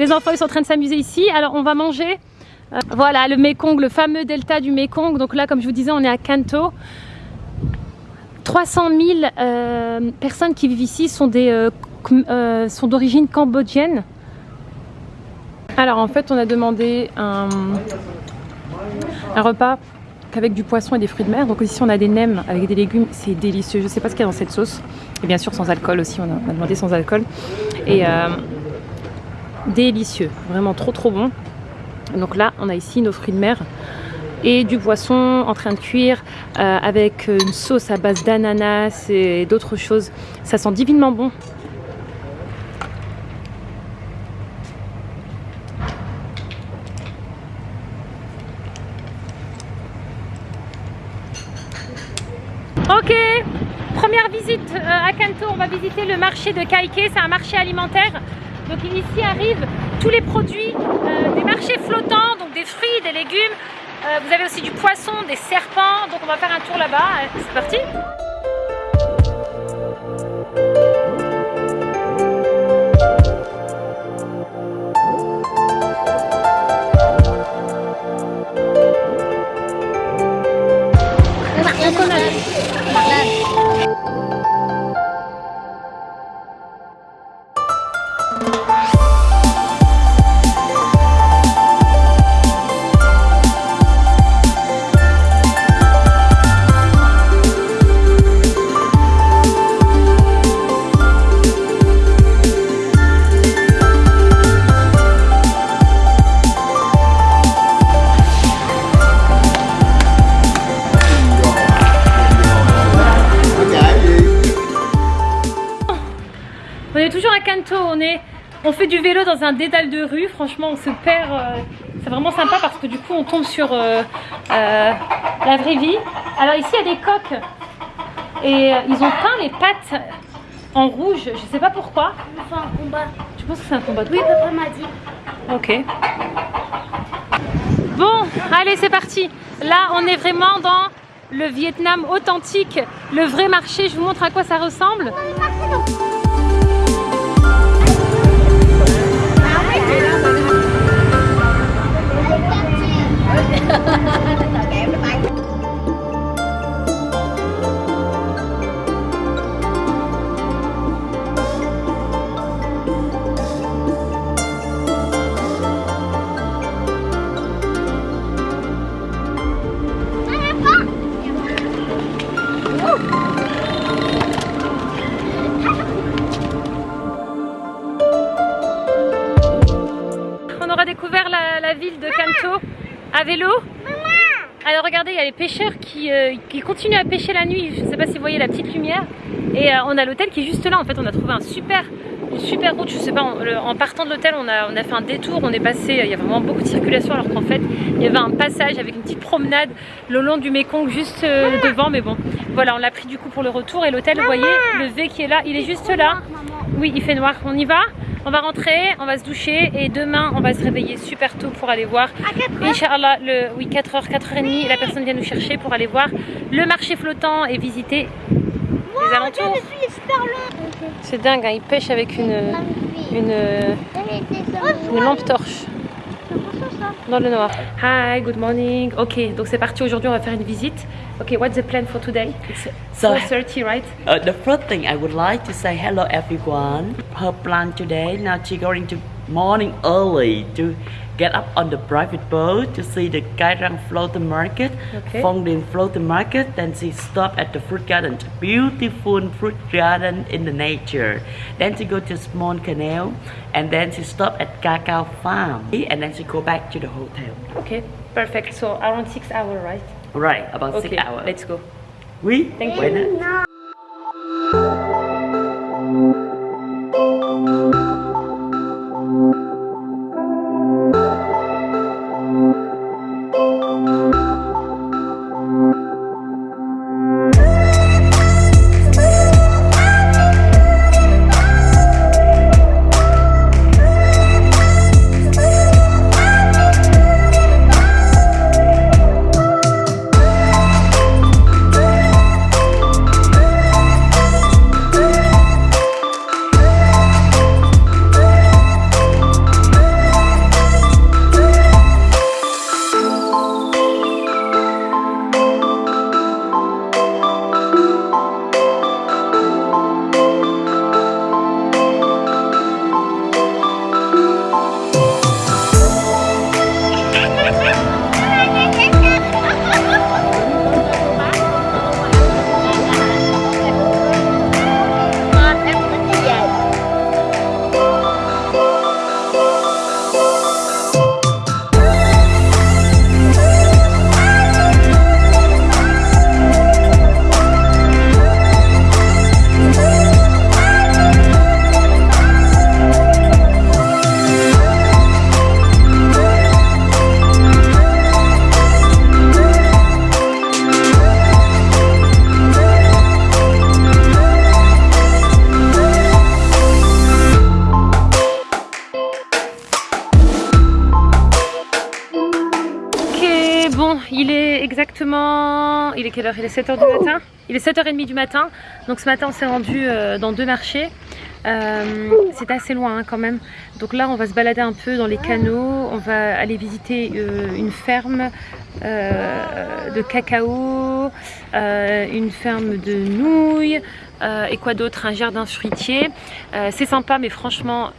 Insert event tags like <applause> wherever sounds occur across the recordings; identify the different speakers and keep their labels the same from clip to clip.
Speaker 1: Les enfants ils sont en train de s'amuser ici. Alors, on va manger. Euh, voilà, le Mekong, le fameux delta du Mekong. Donc là, comme je vous disais, on est à Kanto. 300 000 euh, personnes qui vivent ici euh, sont d'origine cambodgienne. Alors en fait on a demandé un, repas avec du poisson et des fruits de mer. Donc ici on a des nems avec des légumes, c'est délicieux. Je sais pas ce qu'il y a dans cette sauce. Et bien sûr sans alcool aussi, on a, on a demandé sans alcool. Et délicieux, vraiment trop trop bon. Donc là on a ici nos fruits de mer et du poisson en train de cuire euh, avec une sauce à base d'ananas et d'autres choses. Ça sent divinement bon. Ok, première visite euh, à Kanto, on va visiter le marché de Kaike, c'est un marché alimentaire. Donc ici arrivent tous les produits euh, des marchés flottants, donc des fruits, des légumes. Euh, vous avez aussi du poisson, des serpents, donc on va faire un tour là-bas. C'est parti on, est, on fait du vélo dans un dédale de rue, franchement on se perd, euh, c'est vraiment sympa parce que du coup on tombe sur euh, euh, la vraie vie. Alors ici il y a des coques et ils ont peint les pattes en rouge, je sais pas pourquoi.
Speaker 2: C'est un combat.
Speaker 1: Tu penses que c'est un combat de
Speaker 2: Oui, papa m'a dit.
Speaker 1: Ok. Bon, allez, c'est parti. Là, on est vraiment dans le Vietnam authentique, le vrai marché. Je vous montre à quoi ça ressemble. On aura découvert la, la ville de Kanto à vélo. Y a les pêcheurs qui, euh, qui continuent à pêcher la nuit. Je ne sais pas si vous voyez la petite lumière. Et euh, on a l'hôtel qui est juste là. En fait, on a trouvé un super, une super route. Je sais pas, en, le- en partant de l'hôtel, on a, on a fait un détour. On est passé, il y a vraiment beaucoup de circulation. Alors qu'en fait, il y avait un passage avec une petite promenade le long du Mekong juste euh, devant. Mais bon, voilà, on l'a pris du coup pour le retour. Et l'hôtel, vous voyez, le V qui est là, il est juste là. Oui, il fait noir. On y va on va rentrer, on va se doucher et demain on va se réveiller super tôt pour aller voir Inch'Allah, le, oui 4h, 4h30, la personne vient nous chercher pour aller voir le marché flottant et visiter les alentours. C'est dingue, hein, ils pêchent avec une, une, une lampe torche dans le noir. Hi, good morning. Ok, donc c'est parti aujourd'hui, on va faire une visite. Ok, what's the plan for today? It's
Speaker 3: So-
Speaker 1: 4.30, right?
Speaker 3: Uh, the first thing I would like to say hello everyone. Her plan today, now she going to morning early to get up on the private boat to see the Kairang floating market,
Speaker 1: Okay.
Speaker 3: Phong Dinh floating market. Then she stop at the fruit garden, beautiful fruit garden in the nature. Then she go to small canal, and then she stop at cacao farm, and then she go back to the hotel.
Speaker 1: Ok, perfect. So around 6 hours, right?
Speaker 3: Right, about
Speaker 1: Ok,
Speaker 3: six hours.
Speaker 1: let's go.
Speaker 3: Oui,
Speaker 1: Thank you. Exactement... Il est quelle heure? Il est 7h du matin Il est 7h30 du matin. Donc ce matin on s'est rendu euh, dans deux marchés. Euh, c'est assez loin hein, quand même. Donc là on va se balader un peu dans les canaux. On va aller visiter euh, une ferme euh, de cacao, une ferme de nouilles et quoi d'autre? Un jardin fruitier. C'est sympa mais franchement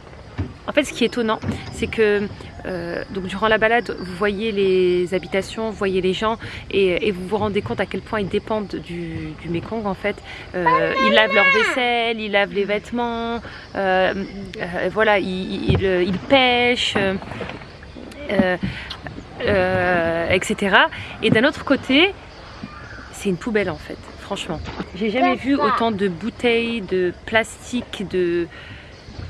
Speaker 1: en fait, ce qui est étonnant, c'est que euh, donc durant la balade, vous voyez les habitations, vous voyez les gens et, et vous vous rendez compte à quel point ils dépendent du, du Mekong en fait. Euh, ils lavent leur vaisselle, ils lavent les vêtements, euh, voilà, ils, ils- ils pêchent. etc. Et d'un autre côté, c'est une poubelle en fait, franchement. J'ai jamais vu autant de bouteilles, de plastique, de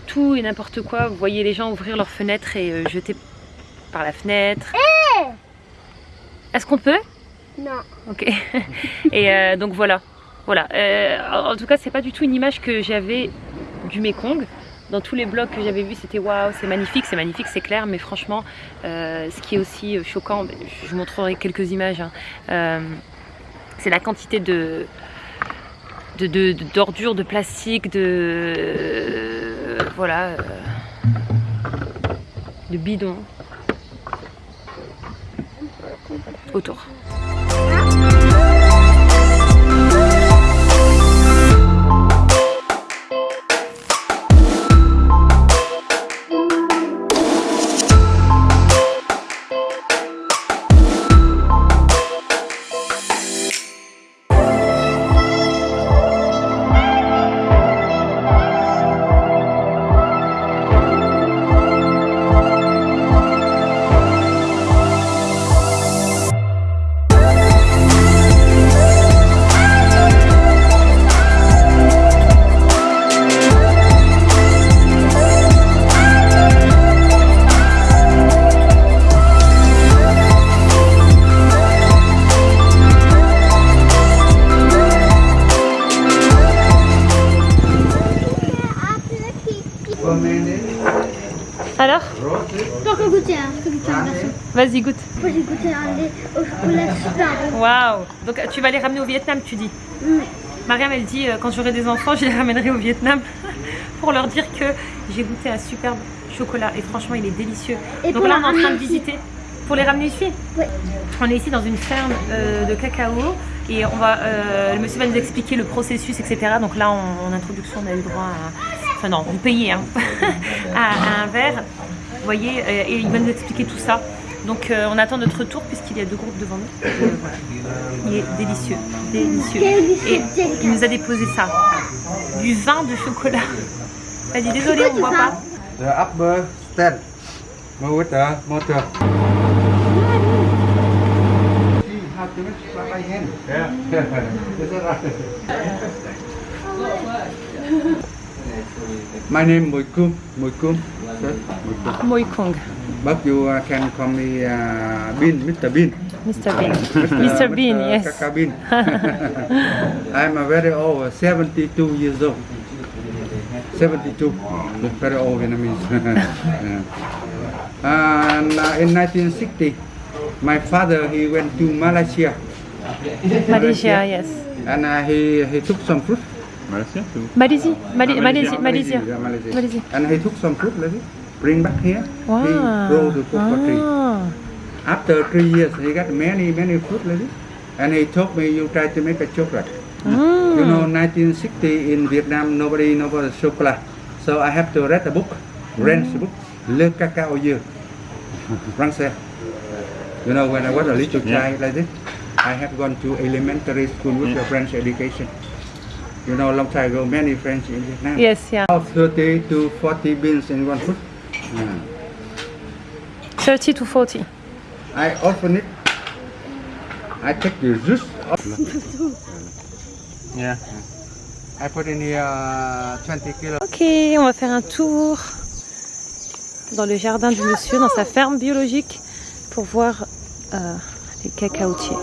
Speaker 1: tout et n'importe quoi. Vous voyez les gens ouvrir leurs fenêtres et euh, jeter par la fenêtre. Est-ce qu'on peut?
Speaker 2: Non.
Speaker 1: Ok. <laughs> et euh, donc voilà. Voilà. Euh, en tout cas, c'est pas du tout une image que j'avais du Mekong. Dans tous les blogs que j'avais vus, c'était waouh, c'est magnifique, c'est magnifique, c'est clair. Mais franchement, euh, ce qui est aussi choquant, je vous montrerai quelques images. hein, c'est la quantité de de- de- de- d'ordures, de, plastique, de euh, voilà, euh, de bidons autour. Alors
Speaker 2: Donc on goûter un, je peux goûter un garçon.
Speaker 1: Vas-y, goûte.
Speaker 2: Moi j'ai goûté un lait au chocolat super bon.
Speaker 1: Waouh Donc tu vas les ramener au Vietnam, tu dis
Speaker 2: Mm.
Speaker 1: Mariam, elle dit euh, quand j'aurai des enfants, je les ramènerai au Vietnam <laughs> pour leur dire que j'ai goûté un superbe chocolat et franchement, il est délicieux.
Speaker 2: Et
Speaker 1: Donc là, on est en train de visiter. Pour les ramener ici?
Speaker 2: Oui.
Speaker 1: On est ici dans une ferme euh, de cacao et on va, euh, le monsieur va nous expliquer le processus, etc. Donc là, en, en introduction, on a eu le droit à. Enfin, non, vous payez hein, <laughs> à, à un verre. Vous voyez, et il va nous expliquer tout ça. Donc euh, on attend notre tour puisqu'il y a deux groupes devant nous. Euh, voilà. Il est délicieux, délicieux. Et il nous a déposé ça, du vin de chocolat. Elle dit désolé, on ne voit pas.
Speaker 4: The upper stand. Motor. Yeah. Is that right? My name Moikum. Moikum. Sir, Moikum.
Speaker 1: Moikong,
Speaker 4: But you uh, can call me uh, Bean, Mr. Bean.
Speaker 1: Mr. Bean. Mr. Bean, yes.
Speaker 4: Kaka Bean. <laughs> <laughs> I'm a very old, uh, 72 years old. 72, very old Vietnamese. <laughs> And uh, in 1960, my father he went to Malaysia
Speaker 1: Malaysia, yes.
Speaker 4: and uh, he he took some fruit.
Speaker 5: Malaysia too.
Speaker 1: Malaisie, Mali- Malaisie, Malaysia.
Speaker 4: yeah, Malaysia.
Speaker 1: Malaysia.
Speaker 4: And he took some fruit, like this, bring back here.
Speaker 1: Wow.
Speaker 4: He grow the cocoa tree.
Speaker 1: Ah.
Speaker 4: After three years, he got many many fruit like this. And he told me, you try to make a chocolate.
Speaker 1: Mm.
Speaker 4: You know, 1960 in Vietnam, nobody know about chocolate. So I have to read a book, French book, Le Cacao Year, Français. You know, when I was a little child like this, I have gone to elementary school with a French education. You know, long time ago, many French in Vietnam.
Speaker 1: Yes, yeah.
Speaker 4: About 30 to 40 beans in one fruit. Yeah.
Speaker 1: 30 to 40.
Speaker 4: I open it. I take the juice. Off. <laughs>
Speaker 5: Yeah.
Speaker 4: I put in here uh, 20 kilo.
Speaker 1: Ok, on va faire un tour dans le jardin du monsieur, dans sa ferme biologique, pour voir euh, les cacaotiers.